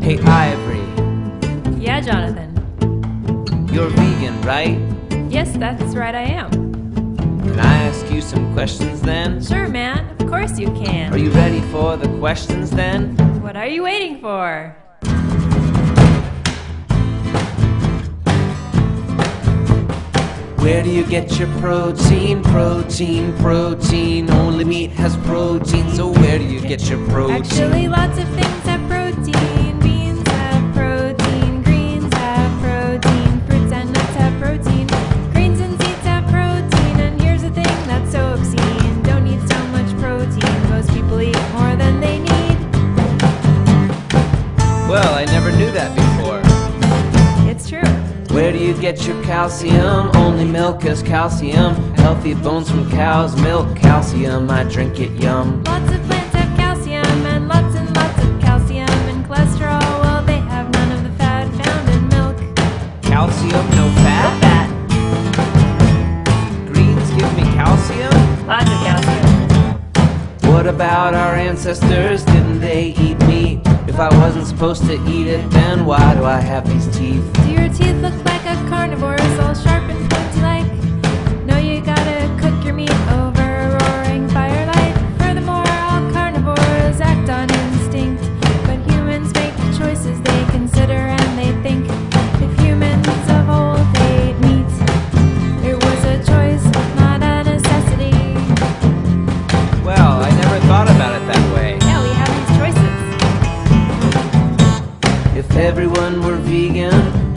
Hey, Ivory, Yeah, Jonathan. you're vegan, right? Yes, that's right, I am. Can I ask you some questions then? Sure, man. Of course you can. Are you ready for the questions then? What are you waiting for? Where do you get your protein? Protein, protein. Only meat has protein, so where do you get your protein? Actually, lots of things have protein. Beans have protein. Greens have protein. Fruits and nuts have protein. Greens and seeds have protein. And here's the thing that's so obscene. Don't need so much protein. Most people eat more than they need. Well, I never knew that before. Where do you get your calcium? Only milk has calcium. Healthy bones from cow's milk. Calcium, I drink it, yum. Lots of plants have calcium and lots and lots of calcium and cholesterol. Well, they have none of the fat found in milk. Calcium, no fat? Fat. Greens give me calcium? Lots of calcium. What about our ancestors? Didn't they supposed to eat it, then why do I have these teeth? Do your teeth look like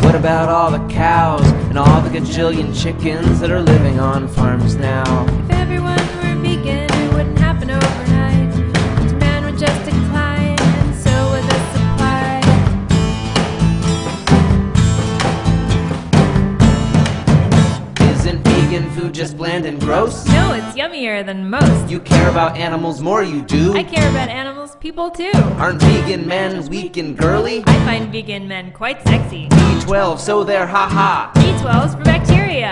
what about all the cows and all the gajillion chickens that are living on farms now? If everyone were vegan, it wouldn't happen overnight. Demand would just decline, and so would the supply. Isn't vegan food just bland and gross? No, it's yummier than most. You care about animals more, you do. I care about animals, people too. Aren't vegan men weak and girly? I find vegan men quite sexy. B12, so they're haha. B12's for bacteria.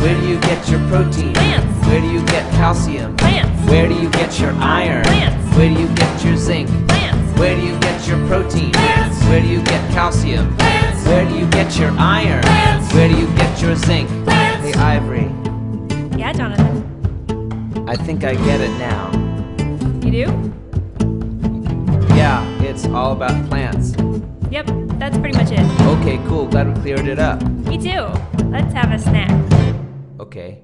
Where do you get your protein? Plants. Where do you get calcium? Plants. Where do you get your iron? Plants. Where do you get your zinc? Plants. Where do you get your protein? Plants. Where do you get calcium? Plants. Where do you get your iron? Plants. Where do you get your zinc? Plants. Hey, Ivory, Yeah, Jonathan. I think I get it now. You do? Yeah, it's all about plants. Yep, that's pretty much it. Okay, cool. Glad we cleared it up. Me too. Let's have a snack. Okay.